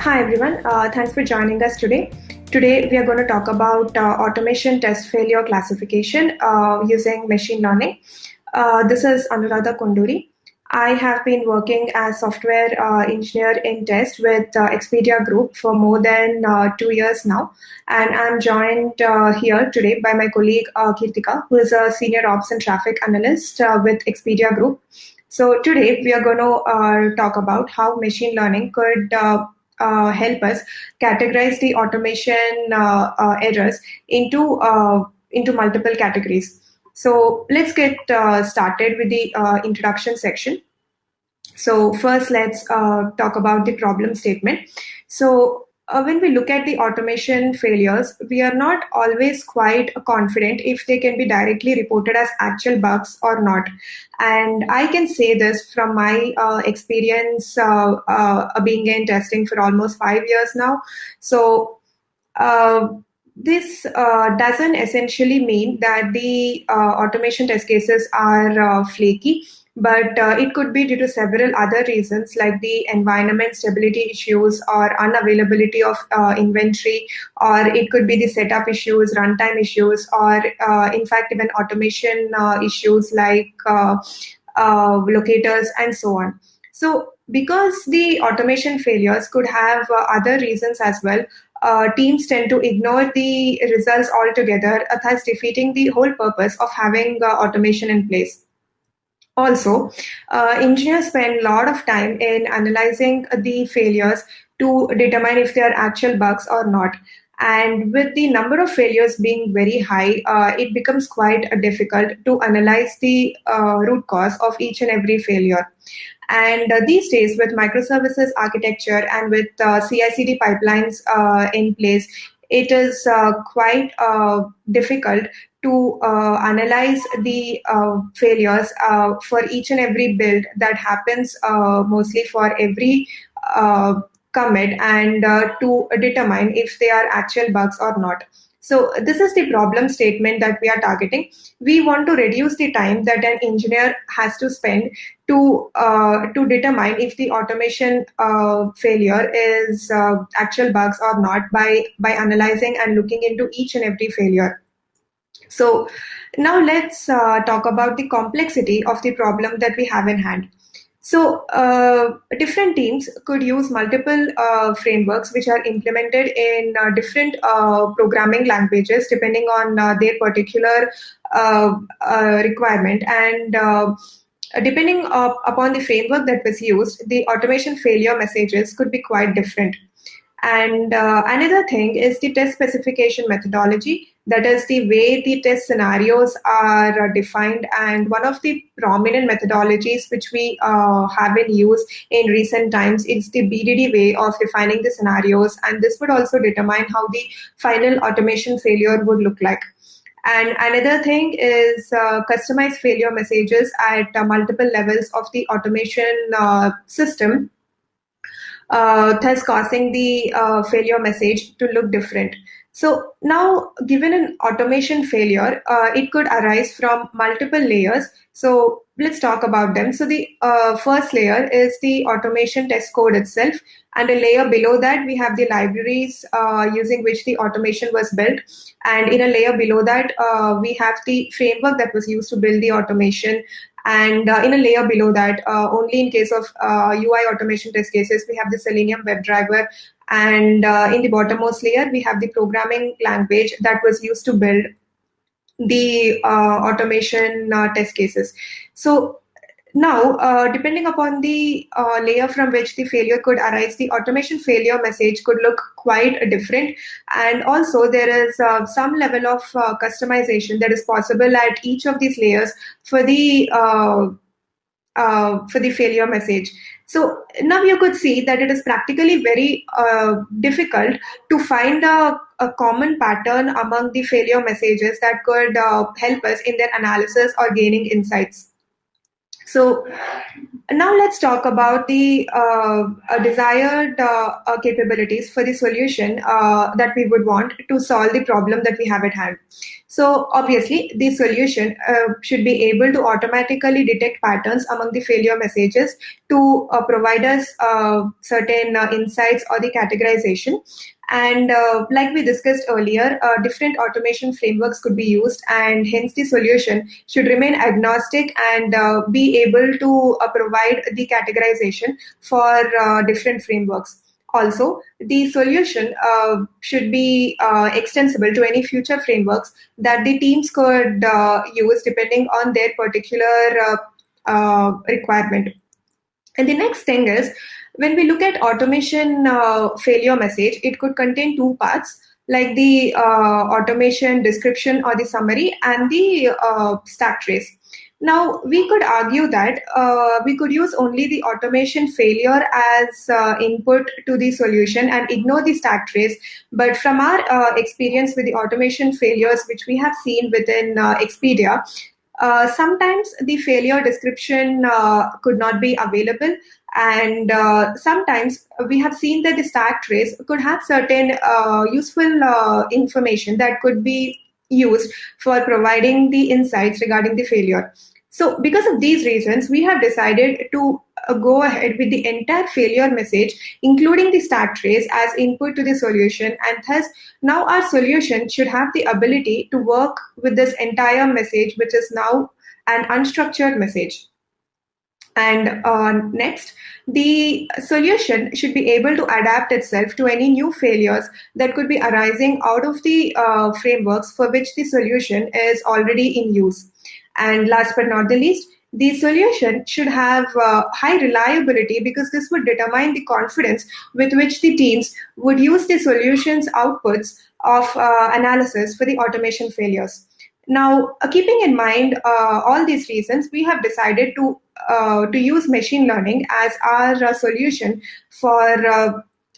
Hi everyone, uh, thanks for joining us today. Today we are going to talk about uh, automation test failure classification uh, using machine learning. Uh, this is Anuradha Kunduri. I have been working as software uh, engineer in test with uh, Expedia Group for more than two years now, and I'm joined here today by my colleague Kirtika, who is a senior ops and traffic analyst with Expedia Group. So today we are going to talk about how machine learning could help us categorize the automation uh, uh, errors into uh, into multiple categories. So let's get uh, started with the uh, introduction section. So first, let's talk about the problem statement. So uh, when we look at the automation failures, we are not always quite confident if they can be directly reported as actual bugs or not. And I can say this from my uh, experience uh, uh being in testing for almost five years now. So uh, this uh, doesn't essentially mean that the automation test cases are flaky but uh, it could be due to several other reasons like the environment stability issues or unavailability of uh, inventory or it could be the setup issues runtime issues or uh, in fact even automation uh, issues like uh, uh, locators and so on. So because the automation failures could have other reasons as well teams tend to ignore the results altogether thus defeating the whole purpose of having automation in place also, uh, engineers spend a lot of time in analyzing the failures to determine if they are actual bugs or not. And with the number of failures being very high, uh, it becomes quite difficult to analyze the uh, root cause of each and every failure. And uh, these days, with microservices architecture and with uh, CI/CD pipelines uh, in place, it is uh, quite uh, difficult to uh, analyze the failures for each and every build that happens mostly for every commit and to determine if they are actual bugs or not. So this is the problem statement that we are targeting. We want to reduce the time that an engineer has to spend to uh, to determine if the automation uh, failure is uh, actual bugs or not by by analyzing and looking into each and every failure. So now let's uh, talk about the complexity of the problem that we have in hand. So uh, different teams could use multiple uh, frameworks which are implemented in uh, different uh, programming languages depending on uh, their particular uh, requirement and depending upon the framework that was used, the automation failure messages could be quite different. And another thing is the test specification methodology that is the way the test scenarios are defined and one of the prominent methodologies which we uh, have been used in recent times is the BDD way of defining the scenarios and this would also determine how the final automation failure would look like. And another thing is uh, customized failure messages at uh, multiple levels of the automation uh, system, uh, thus causing the uh, failure message to look different. So now, given an automation failure, uh, it could arise from multiple layers. So let's talk about them. So the uh, first layer is the automation test code itself. And a layer below that, we have the libraries uh, using which the automation was built. And in a layer below that, uh, we have the framework that was used to build the automation. And uh, in a layer below that, uh, only in case of UI automation test cases, we have the Selenium WebDriver and uh, in the bottommost layer, we have the programming language that was used to build the uh, automation uh, test cases. So now, uh, depending upon the uh, layer from which the failure could arise, the automation failure message could look quite different. And also, there is uh, some level of customization that is possible at each of these layers for the for the failure message. So now you could see that it is practically very uh, difficult to find a, a, common pattern among the failure messages that could uh, help us in their analysis or gaining insights. So now let's talk about the uh, uh desired uh, uh, capabilities for the solution that we would want to solve the problem that we have at hand. So obviously, the solution uh, should be able to automatically detect patterns among the failure messages to uh, provide us uh, certain uh, insights or the categorization. And uh, like we discussed earlier, uh, different automation frameworks could be used, and hence the solution should remain agnostic and be able to provide the categorization for different frameworks. Also, the solution uh, should be uh, extensible to any future frameworks that the teams could uh, use depending on their particular uh, uh, requirement. And the next thing is, when we look at automation uh, failure message, it could contain two parts like the automation description or the summary and the stack trace. Now, we could argue that uh, we could use only the automation failure as uh, input to the solution and ignore the stack trace. But from our uh, experience with the automation failures, which we have seen within uh, Expedia, uh, sometimes the failure description uh, could not be available. And uh, sometimes we have seen that the stack trace could have certain uh, useful uh, information that could be used for providing the insights regarding the failure. So because of these reasons, we have decided to uh, go ahead with the entire failure message, including the stack trace as input to the solution. And thus now our solution should have the ability to work with this entire message, which is now an unstructured message. And uh, next, the solution should be able to adapt itself to any new failures that could be arising out of the uh, frameworks for which the solution is already in use. And last but not the least, the solution should have uh, high reliability because this would determine the confidence with which the teams would use the solution's outputs of uh, analysis for the automation failures. Now, uh, keeping in mind uh, all these reasons, we have decided to uh, to use machine learning as our uh, solution for uh,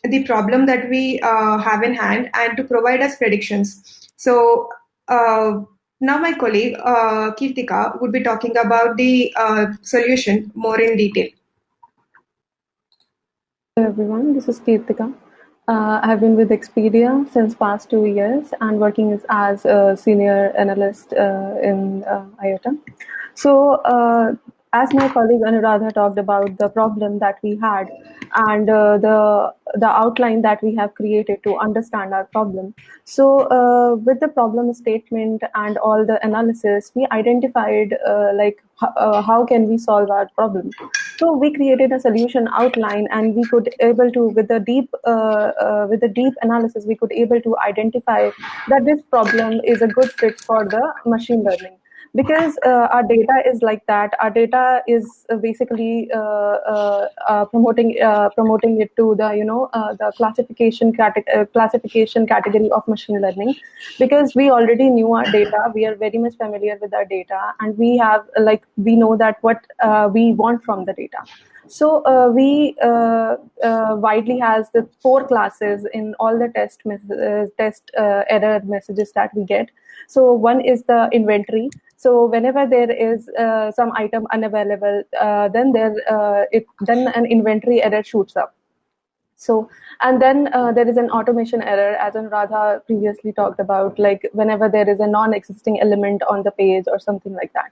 the problem that we uh, have in hand and to provide us predictions. So now my colleague Kirtika would be talking about the solution more in detail. Hello everyone, this is Kirtika. Uh, I have been with Expedia since past two years and working as, as a senior analyst uh, in uh, IOTA. So uh, as my colleague Anuradha talked about the problem that we had and uh, the the outline that we have created to understand our problem. So uh, with the problem statement and all the analysis, we identified uh, like uh, how can we solve our problem. So we created a solution outline, and we could able to with the deep uh, uh, with the deep analysis, we could able to identify that this problem is a good fit for the machine learning because uh, our data is like that our data is uh, basically uh, uh, uh promoting uh, promoting it to the you know the classification classification category of machine learning because we already knew our data we are very much familiar with our data and we have like we know that what we want from the data so uh, we uh, uh, widely has the four classes in all the test test error messages that we get. So one is the inventory. So whenever there is uh, some item unavailable, uh, then there uh, it then an inventory error shoots up. So and then uh, there is an automation error, as Radha previously talked about, like whenever there is a non-existing element on the page or something like that.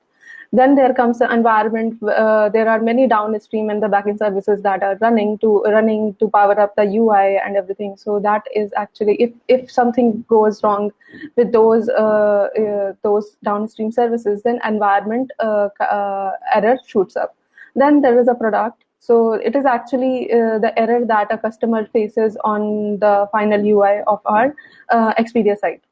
Then there comes the environment. Uh, there are many downstream and the backend services that are running to running to power up the UI and everything. So that is actually if if something goes wrong with those uh, uh, those downstream services, then environment uh, uh, error shoots up. Then there is a product. So it is actually uh, the error that a customer faces on the final UI of our Expedia site.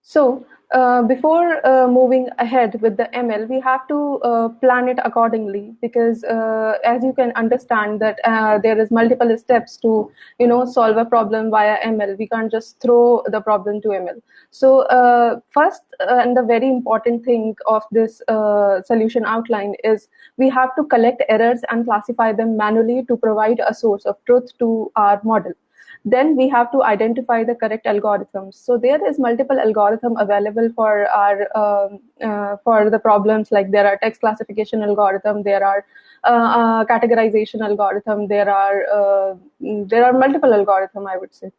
So uh, before uh, moving ahead with the ML, we have to uh, plan it accordingly because, uh, as you can understand, that uh, there is multiple steps to, you know, solve a problem via ML. We can't just throw the problem to ML. So, first and the very important thing of this solution outline is we have to collect errors and classify them manually to provide a source of truth to our model then we have to identify the correct algorithms. So there is multiple algorithm available for our um, uh, for the problems like there are text classification algorithm, there are uh, uh, categorization algorithm, there are uh, there are multiple algorithm I would say.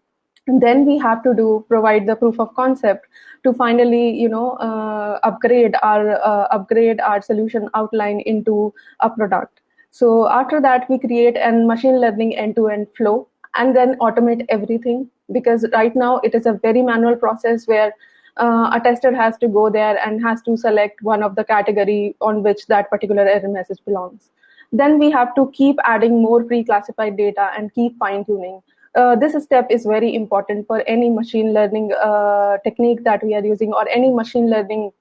Then we have to do provide the proof of concept to finally, you know, uh, upgrade our uh, upgrade our solution outline into a product. So after that, we create a machine learning end-to-end flow and then automate everything because right now it is a very manual process where uh, a tester has to go there and has to select one of the category on which that particular error message belongs. Then we have to keep adding more pre-classified data and keep fine-tuning. Uh, this step is very important for any machine learning uh, technique that we are using or any machine learning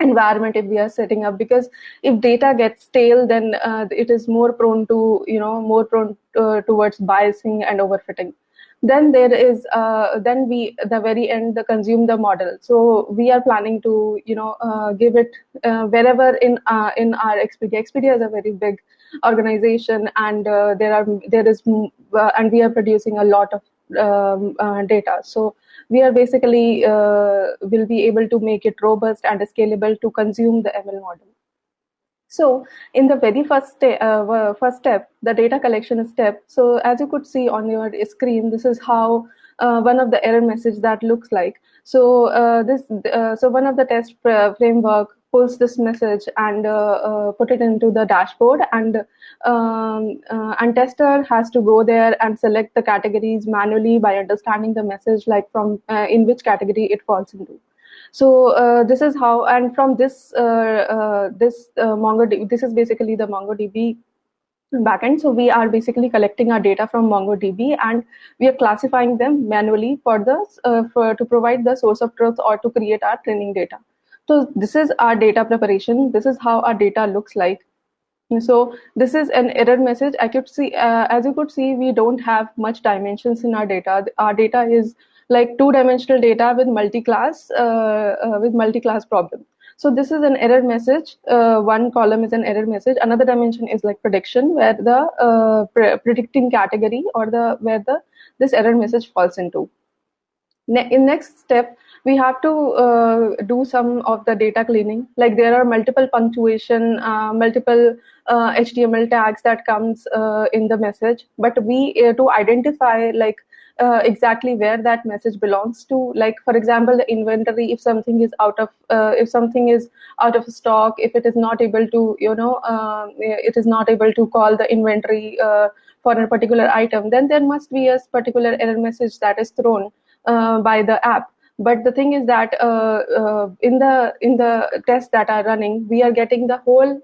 environment if we are setting up because if data gets stale then uh, it is more prone to you know more prone uh, towards biasing and overfitting. Then there is uh, then we the very end the consume the model. So we are planning to you know uh, give it uh, wherever in uh, in our expedia expedia is a very big organization and there are there is and we are producing a lot of um, data so we are basically will be able to make it robust and scalable to consume the ml model so in the very first, uh, first step, the data collection step, so as you could see on your screen, this is how uh, one of the error message that looks like. So uh, this, uh, so one of the test framework pulls this message and uh, uh, put it into the dashboard and um, and tester has to go there and select the categories manually by understanding the message like from in which category it falls into. So uh, this is how, and from this uh, uh, this MongoDB, this is basically the MongoDB backend. So we are basically collecting our data from MongoDB and we are classifying them manually for the uh, for to provide the source of truth or to create our training data. So this is our data preparation. This is how our data looks like. So this is an error message. I could see, uh, as you could see, we don't have much dimensions in our data. Our data is like two-dimensional data with multi-class uh, uh, with multi-class problem. So this is an error message. Uh, one column is an error message. Another dimension is like prediction, where the uh, pre predicting category or the where the this error message falls into. Ne in next step, we have to uh, do some of the data cleaning. Like there are multiple punctuation, uh, multiple HTML tags that comes in the message, but we to identify like uh, exactly where that message belongs to. Like for example the inventory if something is out of uh, if something is out of stock if it is not able to you know uh, it is not able to call the inventory uh, for a particular item then there must be a particular error message that is thrown uh, by the app but the thing is that uh, in the in the tests that are running we are getting the whole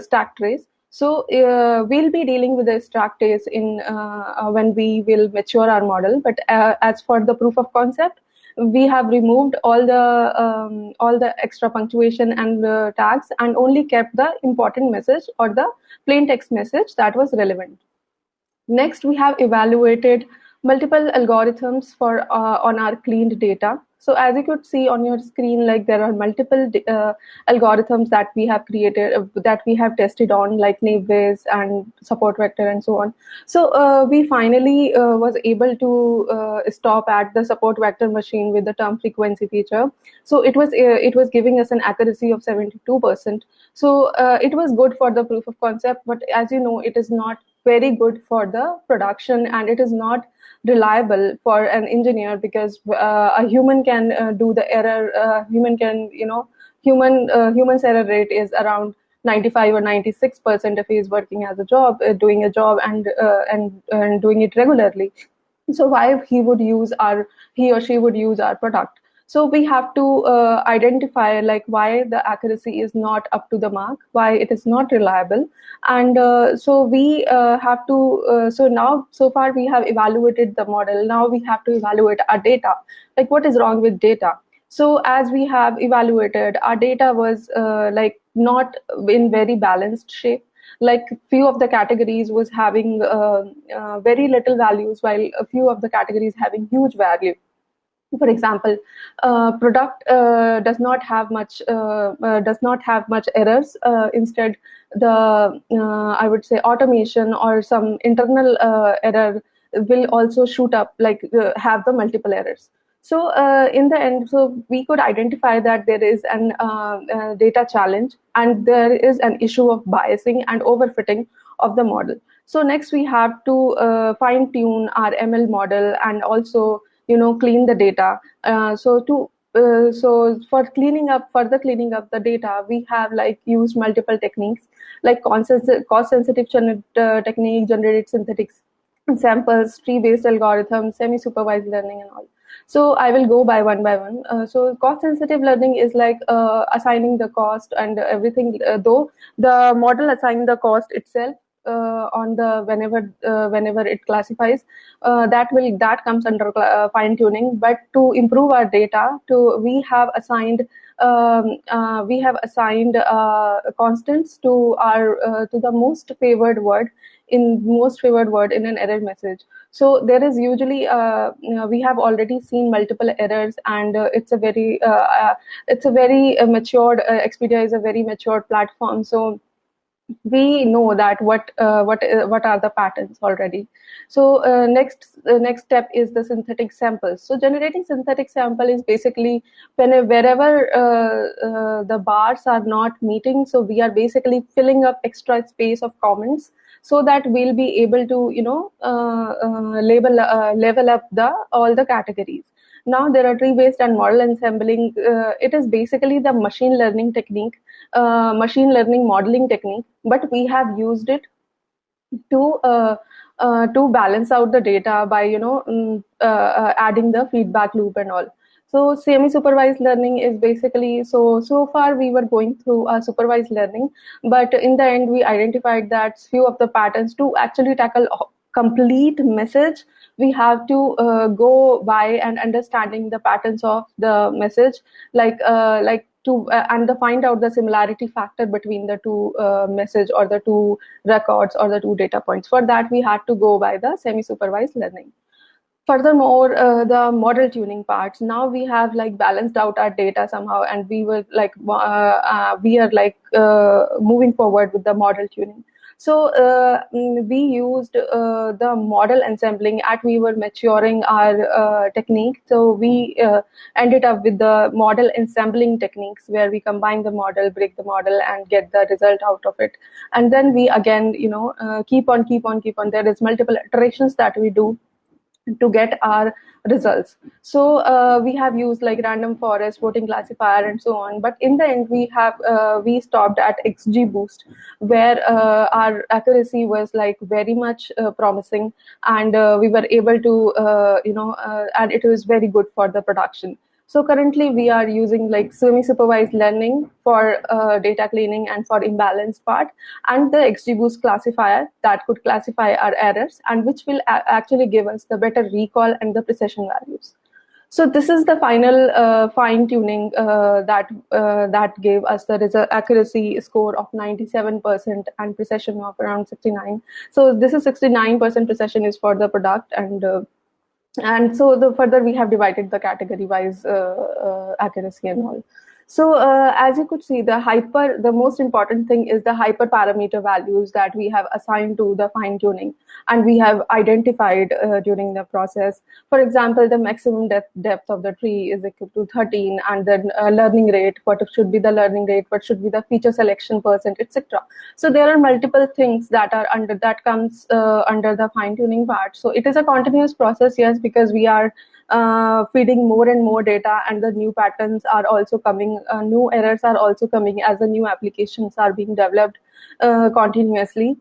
stack trace so uh, we'll be dealing with the stack trace in uh, uh, when we will mature our model. But uh, as for the proof of concept, we have removed all the um, all the extra punctuation and tags and only kept the important message or the plain text message that was relevant. Next, we have evaluated multiple algorithms for uh, on our cleaned data. So as you could see on your screen, like there are multiple uh, algorithms that we have created, uh, that we have tested on, like Naive and support vector and so on. So uh, we finally uh, was able to uh, stop at the support vector machine with the term frequency feature. So it was uh, it was giving us an accuracy of 72%. So it was good for the proof of concept, but as you know, it is not very good for the production and it is not reliable for an engineer because uh, a human can uh, do the error uh, human can you know human uh, human's error rate is around 95 or 96 percent if he is working as a job uh, doing a job and uh, and and doing it regularly. So why he would use our he or she would use our product so we have to uh, identify like why the accuracy is not up to the mark, why it is not reliable. And uh, so we uh, have to, uh, so now, so far we have evaluated the model. Now we have to evaluate our data. Like what is wrong with data? So as we have evaluated, our data was uh, like not in very balanced shape like few of the categories was having uh, very little values while a few of the categories having huge value for example uh, product uh, does not have much uh, uh does not have much errors uh, instead the uh, i would say automation or some internal error will also shoot up like have the multiple errors. So in the end so we could identify that there is an data challenge and there is an issue of biasing and overfitting of the model. So next we have to fine tune our ml model and also you know clean the data. Uh, so to uh, so for cleaning up further cleaning up the data we have like used multiple techniques like cost sensitive uh, technique generated synthetics samples tree based algorithms semi supervised learning and all so i will go by one by one uh, so cost sensitive learning is like uh, assigning the cost and everything uh, though the model assigning the cost itself on the whenever uh, whenever it classifies uh, that will that comes under fine tuning. But to improve our data to we have assigned um, uh, we have assigned uh, constants to our uh, to the most favored word in most favored word in an error message. So there is usually you know, we have already seen multiple errors and it's a very it's a very matured expedia is a very matured platform. So we know that what uh, what uh, what are the patterns already. So uh, next uh, next step is the synthetic samples. So generating synthetic sample is basically when wherever uh, uh, the bars are not meeting so we are basically filling up extra space of comments so that we'll be able to you know label level up the all the categories now there are tree based and model ensembling it is basically the machine learning technique uh, machine learning modeling technique, but we have used it to uh, uh, to balance out the data by you know um, adding the feedback loop and all. So semi-supervised learning is basically so so far we were going through a supervised learning, but in the end we identified that few of the patterns to actually tackle complete message we have to uh, go by and understanding the patterns of the message like uh, like to uh, and the find out the similarity factor between the two uh, message or the two records or the two data points. For that we had to go by the semi supervised learning. Furthermore uh, the model tuning parts. Now we have like balanced out our data somehow and we were like uh, uh, we are like uh, moving forward with the model tuning so uh, mm, we used uh, the model ensembling at we were maturing our uh, technique. So we ended up with the model ensembling techniques where we combine the model, break the model, and get the result out of it. And then we again, you know, keep on, keep on, keep on. There is multiple iterations that we do to get our results. So uh, we have used like random forest, voting classifier, and so on. But in the end, we have uh, we stopped at XGBoost, where uh, our accuracy was like very much uh, promising, and uh, we were able to uh, you know, and it was very good for the production. So currently we are using like semi-supervised learning for uh, data cleaning and for imbalance part and the XGBoost classifier that could classify our errors and which will actually give us the better recall and the precision values. So this is the final uh, fine tuning uh, that uh, that gave us the result accuracy score of 97% and precision of around 69. So this is 69% precision is for the product and uh, and so the further we have divided the category wise uh, uh, accuracy and all so uh, as you could see, the hyper, the most important thing is the hyperparameter values that we have assigned to the fine tuning and we have identified uh, during the process. For example, the maximum depth, depth of the tree is equal to 13 and the uh, learning rate, what should be the learning rate, what should be the feature selection percent, etc. So there are multiple things that are under, that comes uh, under the fine tuning part. So it is a continuous process, yes, because we are uh, feeding more and more data and the new patterns are also coming uh, new errors are also coming as the new applications are being developed uh, continuously.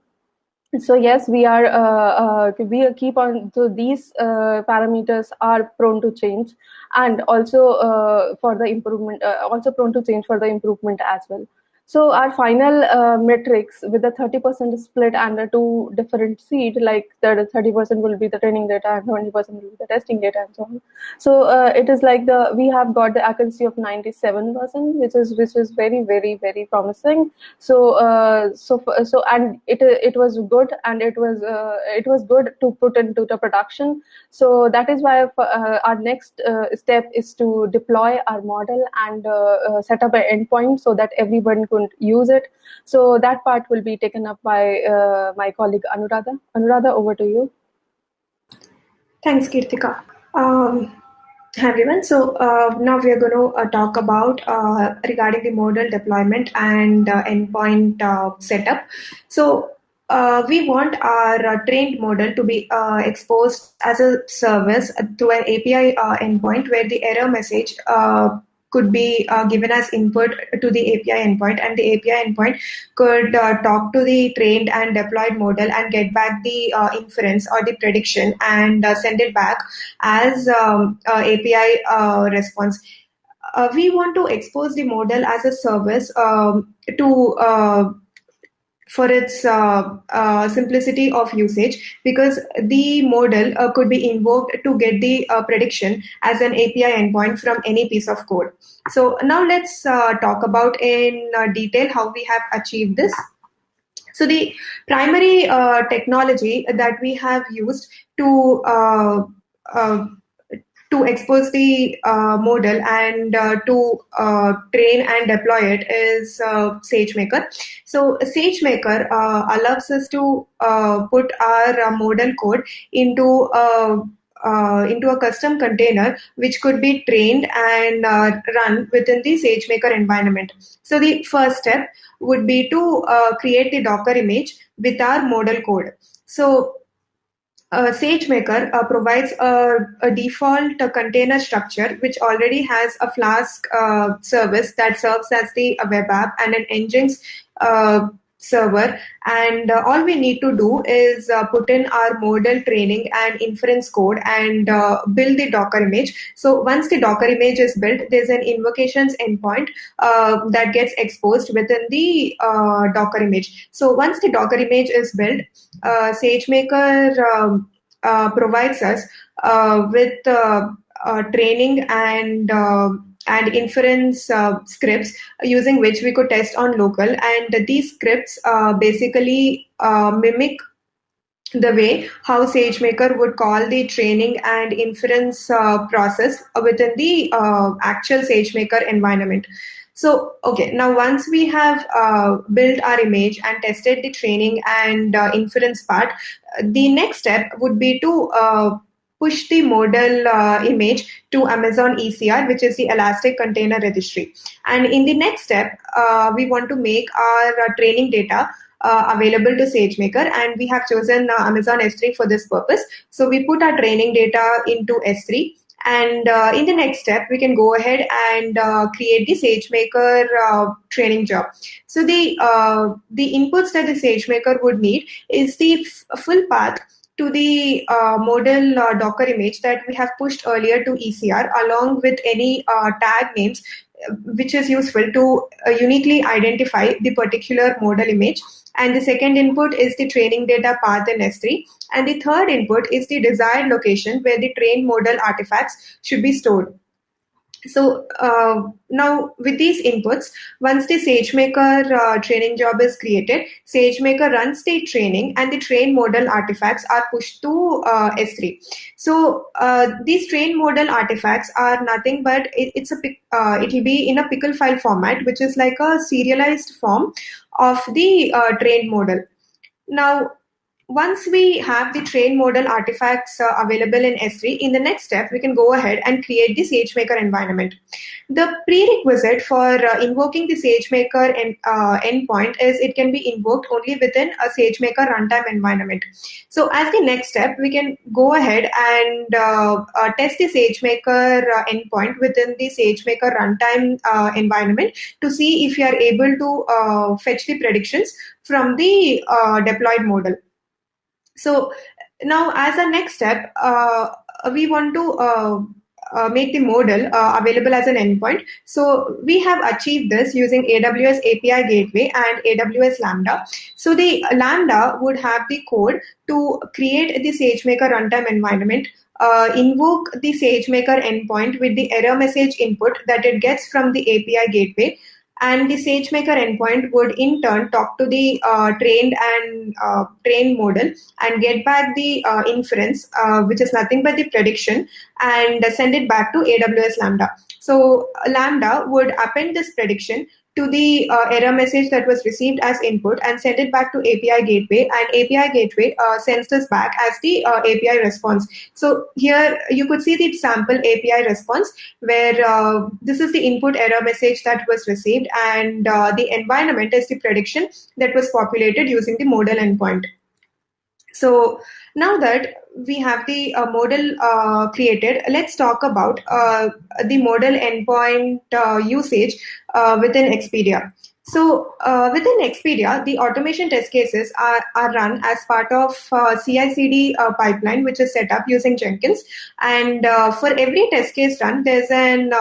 So yes we are uh, uh, we keep on so these uh, parameters are prone to change and also for the improvement also prone to change for the improvement as well so our final uh, metrics with the 30% split and the two different seed, like the 30% will be the training data and 20% will be the testing data and so on. So uh, it is like the we have got the accuracy of 97%, which is which is very very very promising. So uh, so so and it it was good and it was uh, it was good to put into the production. So that is why uh, our next uh, step is to deploy our model and set up an endpoint so that everyone couldn't use it. So that part will be taken up by uh, my colleague Anuradha. Anuradha, over to you. Thanks, Kirtika. Um, hi everyone. So uh, now we are going to uh, talk about uh, regarding the model deployment and uh, endpoint uh, setup. So uh, we want our trained model to be exposed as a service through an API endpoint where the error message could be uh, given as input to the API endpoint, and the API endpoint could uh, talk to the trained and deployed model and get back the uh, inference or the prediction and uh, send it back as um, API response. we want to expose the model as a service um, to for its uh, uh, simplicity of usage because the model uh, could be invoked to get the uh, prediction as an API endpoint from any piece of code. So now let's uh, talk about in uh, detail how we have achieved this. So the primary technology that we have used to to expose the uh, model and uh, to uh, train and deploy it is uh, SageMaker. So SageMaker uh, allows us to uh, put our model code into into a custom container which could be trained and run within the SageMaker environment. So the first step would be to create the Docker image with our model code. So uh, SageMaker uh, provides a, default container structure which already has a Flask uh, service that serves as the web app and an Nginx uh, server. And uh, all we need to do is put in our model training and inference code and build the Docker image. So once the Docker image is built, there's an invocations endpoint that gets exposed within the Docker image. So once the Docker image is built, SageMaker um, uh, provides us uh, with uh, training and and inference uh, scripts using which we could test on local. And these scripts uh, basically uh, mimic the way how SageMaker would call the training and inference process within the actual SageMaker environment. So, okay, now once we have uh, built our image and tested the training and uh, inference part, the next step would be to uh, push the model uh, image to Amazon ECR, which is the Elastic Container Registry. And in the next step, uh, we want to make our uh, training data uh, available to SageMaker, and we have chosen uh, Amazon S3 for this purpose. So we put our training data into S3, and uh, in the next step, we can go ahead and uh, create the SageMaker uh, training job. So the the inputs that the SageMaker would need is the full path to the uh, model uh, Docker image that we have pushed earlier to ECR, along with any tag names, which is useful to uniquely identify the particular model image and the second input is the training data path in S3. And the third input is the desired location where the trained model artifacts should be stored. So uh, now with these inputs, once the SageMaker uh, training job is created, SageMaker runs the training and the train model artifacts are pushed to uh, S3. So uh, these train model artifacts are nothing but it, it's a uh, it will be in a pickle file format, which is like a serialized form of the uh, trained model. Now, once we have the train model artifacts uh, available in S3, in the next step, we can go ahead and create the SageMaker environment. The prerequisite for uh, invoking the SageMaker en- uh, endpoint is it can be invoked only within a SageMaker runtime environment. So as the next step, we can go ahead and uh, uh, test the SageMaker uh, endpoint within the SageMaker runtime environment to see if we are able to fetch the predictions from the deployed model. So now as a next step, uh, we want to uh, uh, make the model uh, available as an endpoint. So we have achieved this using AWS API Gateway and AWS Lambda. So the Lambda would have the code to create the SageMaker runtime environment, uh, invoke the SageMaker endpoint with the error message input that it gets from the API Gateway, and the SageMaker endpoint would in turn talk to the uh, trained and uh, trained model and get back the uh, inference, uh, which is nothing but the prediction, and send it back to AWS Lambda. So Lambda would append this prediction to the uh, error message that was received as input and send it back to API gateway and API gateway uh, sends this back as the uh, API response. So here you could see the sample API response where this is the input error message that was received and the environment is the prediction that was populated using the modal endpoint. So now that we have the uh, modal uh, created, let's talk about uh, the model endpoint uh, usage uh, within Expedia. So uh, within Expedia, the automation test cases are, are run as part of CI/CD pipeline, which is set up using Jenkins. And for every test case run, there's an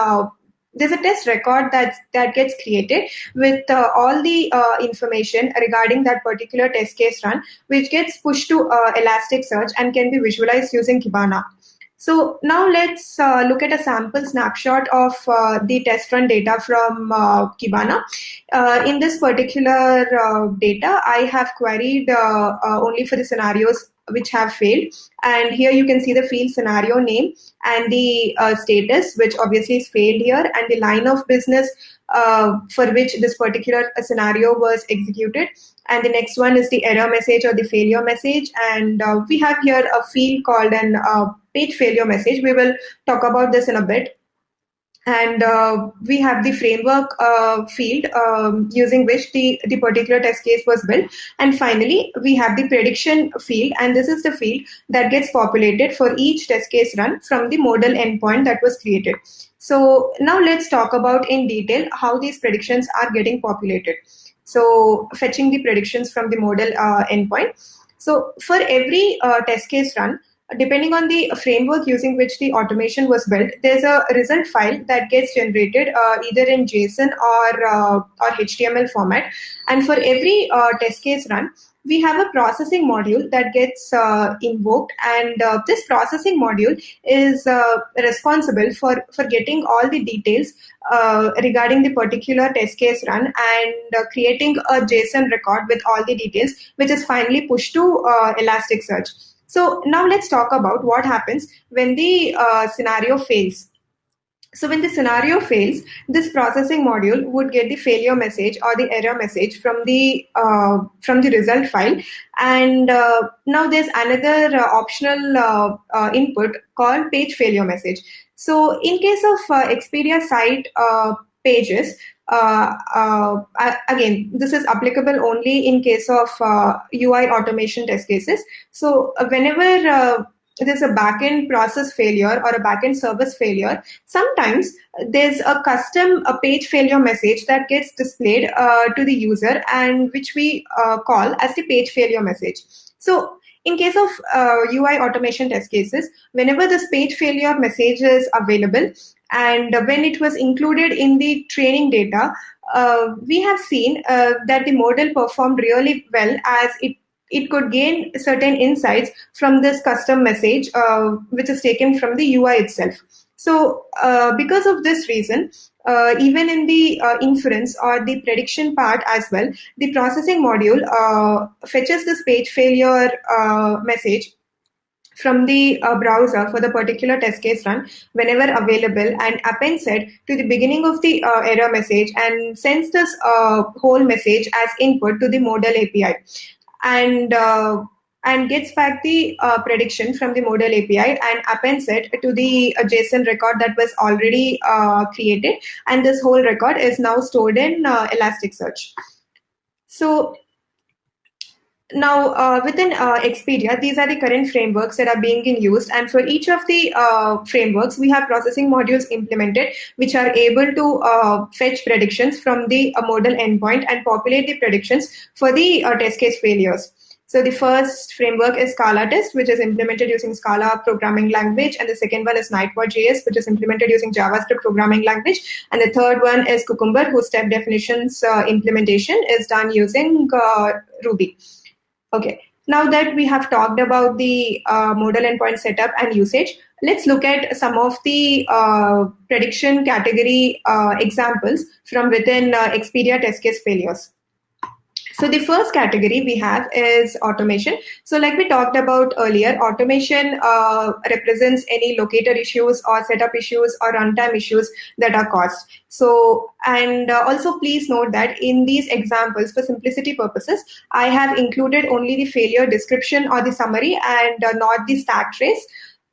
there's a test record that that gets created with uh, all the uh, information regarding that particular test case run, which gets pushed to uh, Elasticsearch and can be visualized using Kibana. So now let's uh, look at a sample snapshot of uh, the test run data from uh, Kibana. in this particular data, I have queried only for the scenarios which have failed. And here you can see the field scenario name and the uh, status, which obviously is failed here, and the line of business uh, for which this particular uh, scenario was executed. And the next one is the error message or the failure message. And uh, we have here a field called an uh, page failure message. We will talk about this in a bit and uh, we have the framework uh, field um, using which the, the particular test case was built. And finally, we have the prediction field, and this is the field that gets populated for each test case run from the modal endpoint that was created. So now let's talk about in detail how these predictions are getting populated. So fetching the predictions from the modal uh, endpoint. So for every uh, test case run, depending on the framework using which the automation was built, there's a result file that gets generated uh, either in JSON or uh, or HTML format. And for every uh, test case run, we have a processing module that gets uh, invoked, and uh, this processing module is uh, responsible for for getting all the details regarding the particular test case run and creating a JSON record with all the details, which is finally pushed to Elasticsearch. So now let's talk about what happens when the uh, scenario fails. So when the scenario fails, this processing module would get the failure message or the error message from the uh, from the result file, and uh, now there's another uh, optional uh, uh, input called page failure message. So in case of uh, Expedia site pages, again, this is applicable only in case of uh, UI automation test cases. So uh, whenever uh, there's a backend process failure or a backend service failure, sometimes there's a custom a page failure message that gets displayed uh, to the user and which we call as the page failure message. So in case of UI automation test cases, whenever this page failure message is available, and when it was included in the training data, uh, we have seen uh, that the model performed really well as it it could gain certain insights from this custom message, uh, which is taken from the UI itself. So, uh, because of this reason, uh, even in the uh, inference or the prediction part as well, the processing module fetches this page failure message from the uh, browser for the particular test case run whenever available and appends it to the beginning of the uh, error message and sends this uh, whole message as input to the modal API and uh, and gets back the uh, prediction from the modal API and appends it to the uh, JSON record that was already created and this whole record is now stored in Elasticsearch. So now, uh, within uh, Expedia, these are the current frameworks that are being used. And for each of the uh, frameworks, we have processing modules implemented, which are able to uh, fetch predictions from the uh, modal endpoint and populate the predictions for the uh, test case failures. So the first framework is Scala Test, which is implemented using Scala programming language. And the second one is Nightwatch.js, which is implemented using JavaScript programming language. And the third one is Cucumber, whose step definitions implementation is done using Ruby. Okay, now that we have talked about the uh, modal endpoint setup and usage, let's look at some of the uh, prediction category uh, examples from within uh, Expedia test case failures. So the first category we have is automation. So like we talked about earlier, automation uh, represents any locator issues or setup issues or runtime issues that are caused. So and uh, also please note that in these examples, for simplicity purposes, I have included only the failure description or the summary and uh, not the stack trace.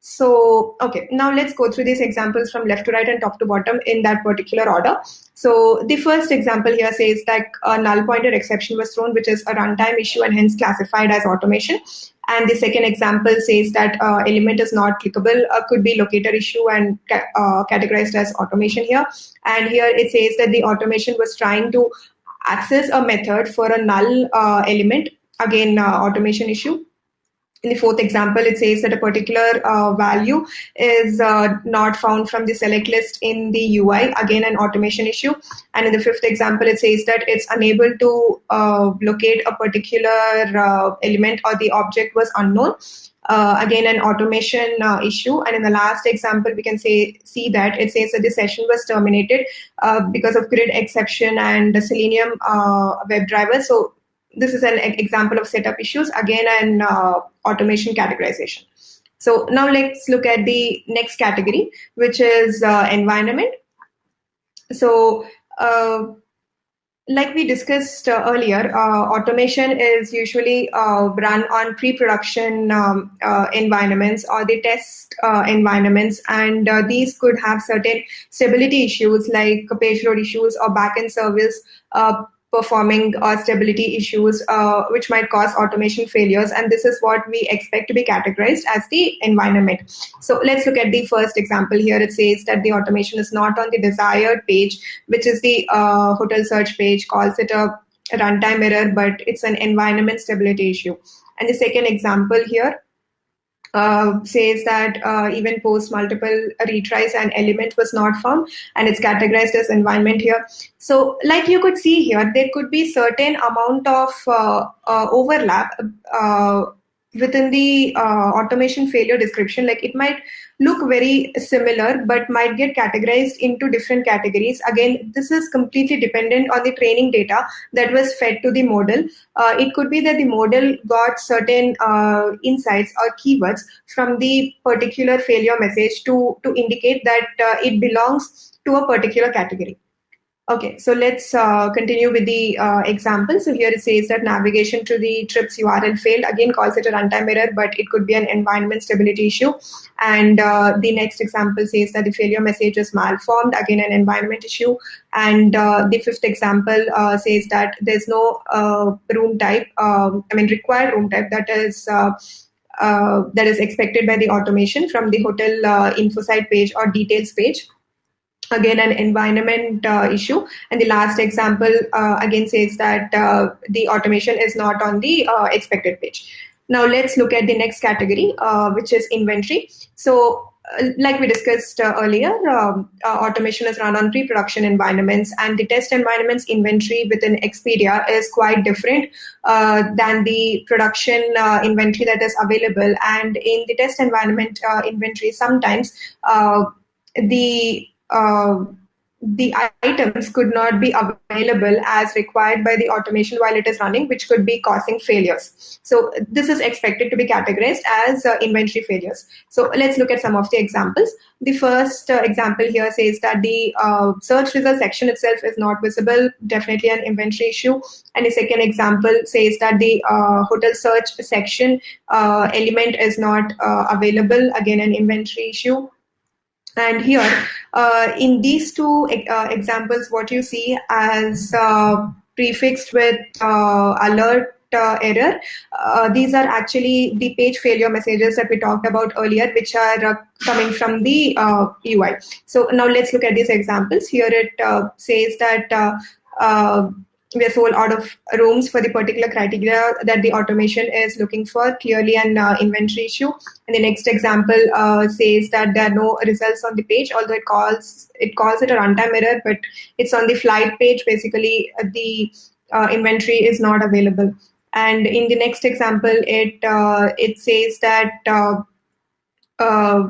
So, okay, now let's go through these examples from left to right and top to bottom in that particular order. So the first example here says that a null pointer exception was thrown, which is a runtime issue and hence classified as automation. And the second example says that uh, element is not clickable, uh, could be locator issue and ca- uh, categorized as automation here. And here it says that the automation was trying to access a method for a null uh, element, again, uh, automation issue in the fourth example, it says that a particular uh, value is uh, not found from the select list in the UI, again, an automation issue. And in the fifth example, it says that it's unable to uh, locate a particular uh, element or the object was unknown. Uh, again, an automation uh, issue. And in the last example, we can say see that it says that the session was terminated because of grid exception and Selenium WebDriver. So this is an example of setup issues, again, an uh, automation categorization. So now let's look at the next category, which is uh, environment. So uh, like we discussed uh, earlier, uh, automation is usually uh, run on pre-production um, environments or the test environments, and these could have certain stability issues like page load issues or backend service performing uh, stability issues, uh, which might cause automation failures. And this is what we expect to be categorized as the environment. So let's look at the first example here. It says that the automation is not on the desired page, which is the uh, hotel search page, calls it a runtime error, but it's an environment stability issue. And the second example here uh, says that uh, even post multiple retries an element was not found and it's categorized as environment here. So like you could see here there could be certain amount of uh, uh overlap uh, within the uh, automation failure description like it might look very similar but might get categorized into different categories. Again this is completely dependent on the training data that was fed to the model. Uh, it could be that the model got certain uh, insights or keywords from the particular failure message to to indicate that uh, it belongs to a particular category Okay, so let's uh, continue with the uh, example. So here it says that navigation to the trips URL failed. Again, calls it a runtime error, but it could be an environment stability issue. And uh, the next example says that the failure message is malformed. Again, an environment issue. And uh, the fifth example uh, says that there's no uh, room type. Um, I mean, required room type that is. that is expected by the automation from the hotel info site page or details page again an environment uh, issue. And the last example uh, again says that uh, the automation is not on the uh, expected page now let's look at the next category uh, which is inventory. So uh, like we discussed earlier, um, automation is run on pre-production environments, and the test environments inventory within Expedia is quite different than the production inventory that is available. And in the test environment inventory, sometimes the uh, the items could not be available as required by the automation while it is running, which could be causing failures. So this is expected to be categorized as uh, inventory failures. So let's look at some of the examples. The first uh, example here says that the uh, search result section itself is not visible, definitely an inventory issue. And the second example says that the uh, hotel search section uh, element is not uh, available, again an inventory issue and here, uh, in these two uh, examples, what you see as uh, prefixed with uh, alert uh, error, uh, these are actually the page failure messages that we talked about earlier, which are coming from the UI. So now let's look at these examples. Here it says that we are sold out of rooms for the particular criteria that the automation is looking for, clearly an uh, inventory issue. And the next example uh, says that there are no results on the page, although it calls it calls it a runtime error, but it's on the flight page. Basically, uh, the uh, inventory is not available. And in the next example, it uh, it says that uh,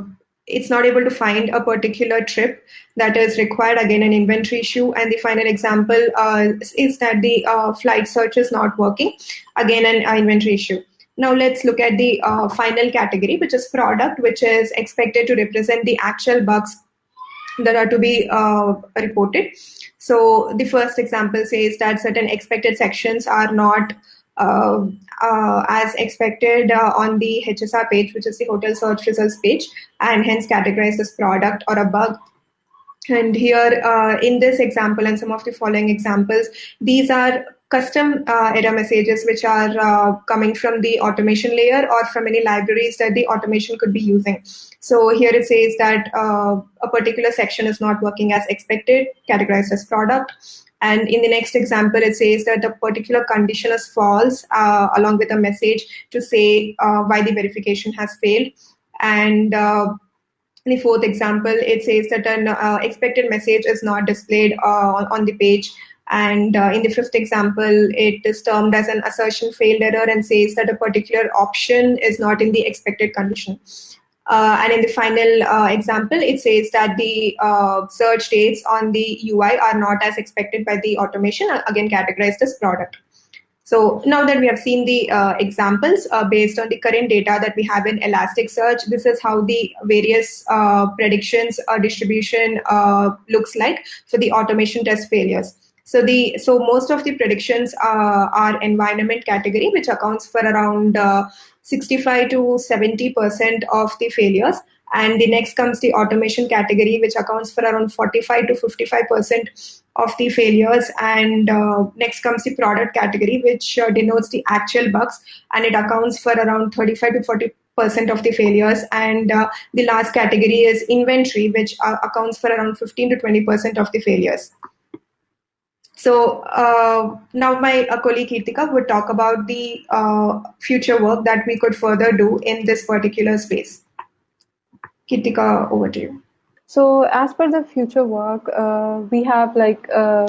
it's not able to find a particular trip that is required again an inventory issue. And the final example uh, is that the uh, flight search is not working. Again an uh, inventory issue. Now let's look at the uh, final category which is product which is expected to represent the actual bugs that are to be uh, reported. So the first example says that certain expected sections are not as expected uh, on the HSR page, which is the hotel search results page, and hence categorized as product or a bug. And here uh, in this example and some of the following examples, these are custom uh, error messages which are uh, coming from the automation layer or from any libraries that the automation could be using. So here it says that a particular section is not working as expected, categorized as product and in the next example, it says that the particular condition is false, uh, along with a message to say uh, why the verification has failed. And uh, in the fourth example, it says that an uh, expected message is not displayed uh, on the page. And uh, in the fifth example, it is termed as an assertion failed error and says that a particular option is not in the expected condition. Uh, and in the final uh, example, it says that the uh, search dates on the UI are not as expected by the automation, uh, again categorized as product. So now that we have seen the uh, examples uh, based on the current data that we have in Elasticsearch, this is how the various predictions or distribution looks like for the automation test failures. So the so most of the predictions are environment category, which accounts for around 65 to 70 percent of the failures. And the next comes the automation category which accounts for around 45 to 55 percent of the failures. And uh, next comes the product category which uh, denotes the actual bugs. And it accounts for around 35 to 40 percent of the failures. And uh, the last category is inventory which uh, accounts for around 15 to 20 percent of the failures so uh, now my uh, colleague Kirtika would talk about the uh, future work that we could further do in this particular space. Kirtika, over to you. So as per the future work, uh, we have like uh,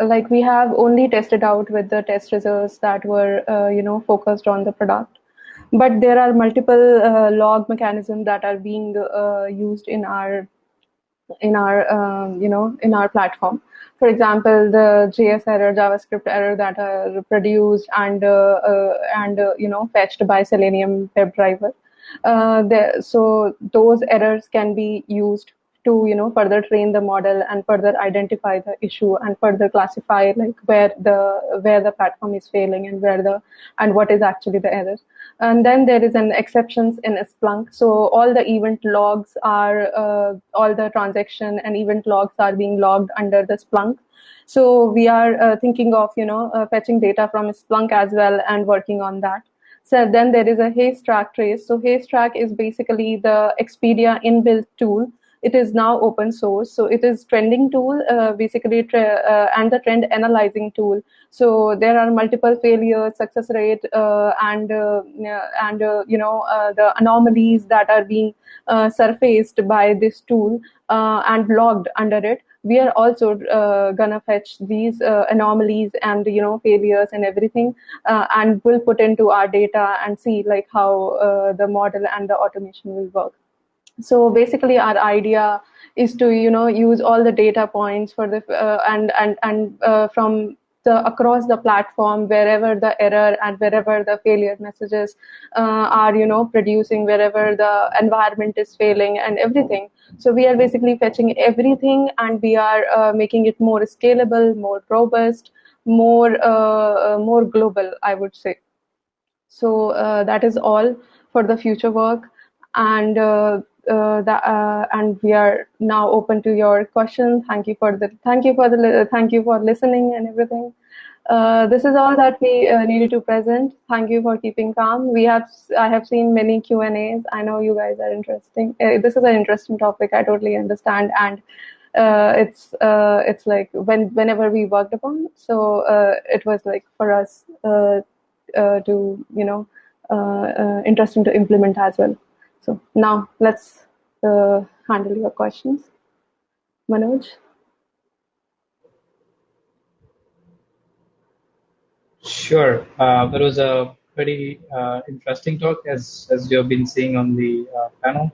like we have only tested out with the test results that were you know focused on the product but there are multiple uh, log mechanisms that are being uh, used in our in our um, you know in our platform for example, the JS error, JavaScript error that are produced and uh, uh, and uh, you know fetched by Selenium WebDriver. The, so those errors can be used to you know further train the model and further identify the issue and further classify like where the where the platform is failing and where the and what is actually the error and then there is an exceptions in Splunk. So all the event logs are, uh, all the transaction and event logs are being logged under the Splunk. So we are uh, thinking of, you know, uh, fetching data from Splunk as well and working on that. So then there is a Haystack trace. So Haystack is basically the Expedia inbuilt tool it is now open source. So it is trending tool uh, basically uh, and the trend analyzing tool. So there are multiple failures success rate uh, and and you know the anomalies that are being surfaced by this tool and logged under it. We are also uh, gonna fetch these uh, anomalies and you know failures and everything uh, and we'll put into our data and see like how the model and the automation will work so basically our idea is to you know use all the data points for the uh, and and and uh, from the across the platform wherever the error and wherever the failure messages uh, are you know producing wherever the environment is failing and everything. So we are basically fetching everything and we are uh, making it more scalable more robust more uh, uh, more global i would say. So that is all for the future work. And uh, that, uh, and we are now open to your questions. Thank you for the thank you for the thank you for listening and everything. Uh, this is all that we uh, needed to present. Thank you for keeping calm. We have I have seen many Q and A's. I know you guys are interesting. Uh, this is an interesting topic. I totally understand, and uh, it's it's like when whenever we worked upon. So it was like for us to you know interesting to implement as well. So now let's uh, handle your questions. Manoj? Sure. Uh, there was a Pretty uh, interesting talk, as as you have been seeing on the uh, panel.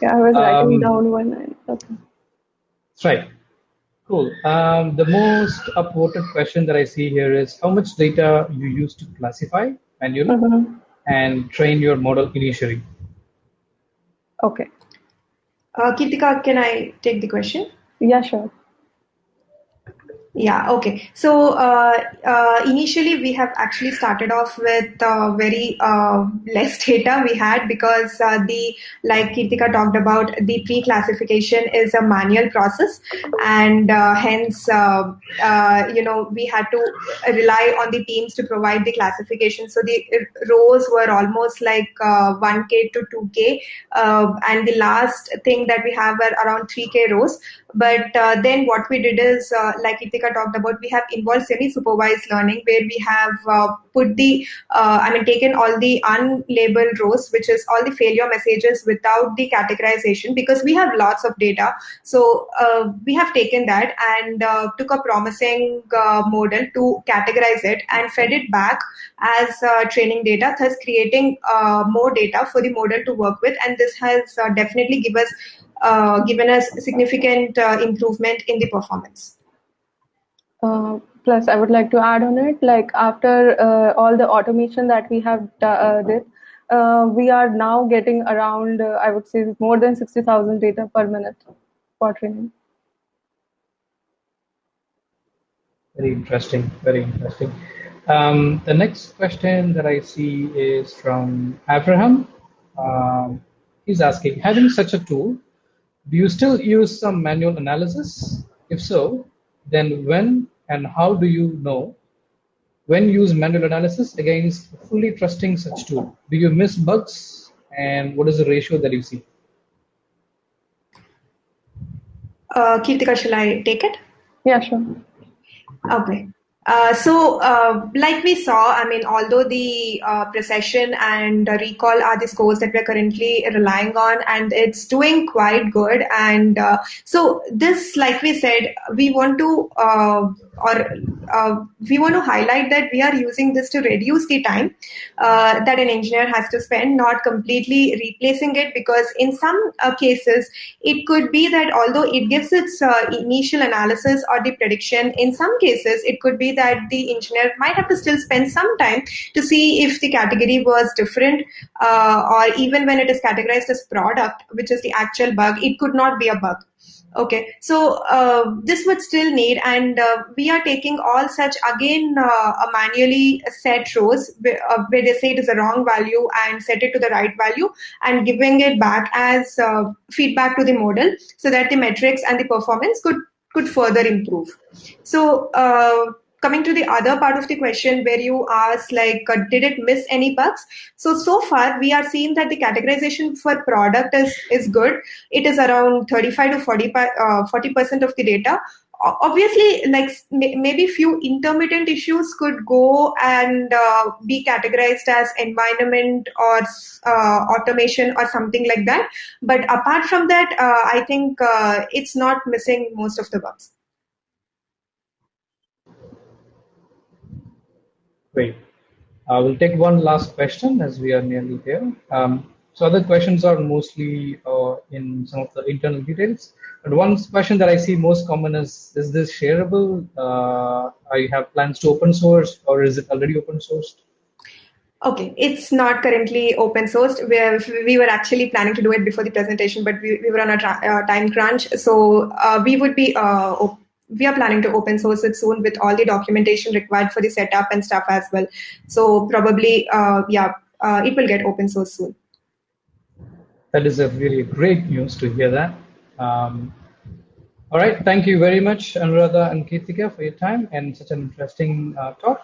Yeah, I was writing Um, down one. Okay. That's right. Cool. Um, the most upvoted question that I see here is how much data you use to classify manually Mhm. and train your model initially. Okay. Uh, can I take the question? Yeah, sure. Yeah, okay. So uh, uh, initially, we have actually started off with uh, very uh, less data we had because uh, the, like Kirtika talked about, the pre-classification is a manual process, and uh, hence, you know, we had to rely on the teams to provide the classification. So the rows were almost like uh, 1k to 2k, uh, and the last thing that we have were around 3k rows. But uh, then what we did is, uh, like Kirtika talked about, we have involved semi-supervised learning where we have uh, put the, uh, I mean, taken all the unlabeled rows, which is all the failure messages without the categorization because we have lots of data. So uh, we have taken that and uh, took a promising model to categorize it and fed it back as training data, thus creating more data for the model to work with. And this has definitely give us given us significant uh, improvement in the performance. Uh, plus, I would like to add on it, like after uh, all the automation that we have d- uh, did, uh, we are now getting around, uh, I would say, more than 60,000 data per minute for training. Very interesting. Very interesting. Um, the next question that I see is from Abraham. Um, he's asking, having such a tool, do you still use some manual analysis? If so, then when and how do you know when use manual analysis against fully trusting such tool? Do you miss bugs and what is the ratio that you see? Uh, Kirtika, shall I take it? Yeah, sure. Okay. Uh, so, uh, like we saw, I mean, although the uh, precision and recall are the scores that we're currently relying on, and it's doing quite good. And so, this, like we said, we want to or we want to highlight that we are using this to reduce the time that an engineer has to spend, not completely replacing it, because in some cases, it could be that although it gives its initial analysis or the prediction, in some cases, it could be that the engineer might have to still spend some time to see if the category was different, uh, or even when it is categorized as product, which is the actual bug, it could not be a bug. Okay, so uh, this would still need, and uh, we are taking all such again uh, a manually set rows where, uh, they say it is a wrong value and set it to the right value and giving it back as uh, feedback to the model so that the metrics and the performance could could further improve. So uh, coming to the other part of the question where you asked like uh, did it miss any bugs? So so far we are seeing that the categorization for product is is good. It is around 35 to 40 uh, 40% of the data. Obviously like maybe few intermittent issues could go and uh, be categorized as environment or uh, automation or something like that. But apart from that uh, i think uh, it's not missing most of the bugs Great. Uh, we'll take one last question as we are nearly there. Um, so other questions are mostly uh, in some of the internal details. But one question that I see most common is, is this shareable? Uh, I have plans to open source or is it already open sourced? Okay, it's not currently open sourced. We we were actually planning to do it before the presentation, but we, we were on a uh, time crunch. So uh, we would be uh, we are planning to open source it soon with all the documentation required for the setup and stuff as well. So probably uh, yeah, uh, it will get open source soon. That is a really great news to hear that. Um, all right, thank you very much, Anuradha and Kirtika, for your time and such an interesting uh, talk.